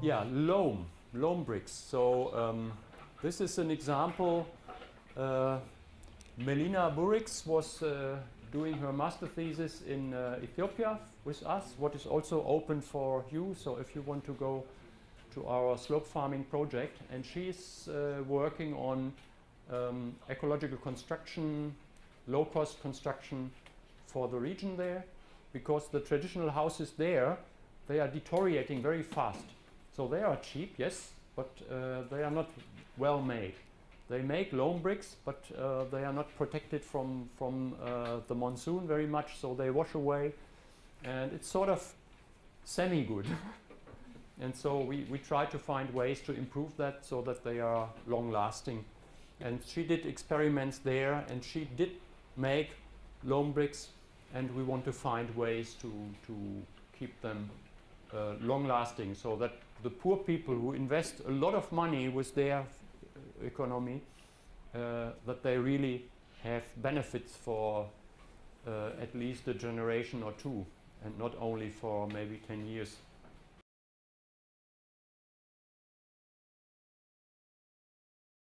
Yeah, loam, loam bricks. So um, this is an example. Uh, Melina Burix was uh, doing her master thesis in uh, Ethiopia with us, what is also open for you. So if you want to go to our slope farming project, and she's uh, working on um, ecological construction, low-cost construction for the region there, because the traditional houses there, they are deteriorating very fast. So they are cheap, yes, but uh, they are not well made. They make loam bricks, but uh, they are not protected from, from uh, the monsoon very much, so they wash away. And it's sort of semi-good. and so we, we try to find ways to improve that so that they are long-lasting. And she did experiments there, and she did make loam bricks, and we want to find ways to, to keep them uh, long-lasting so that the poor people who invest a lot of money with their economy, uh, that they really have benefits for uh, at least a generation or two and not only for maybe 10 years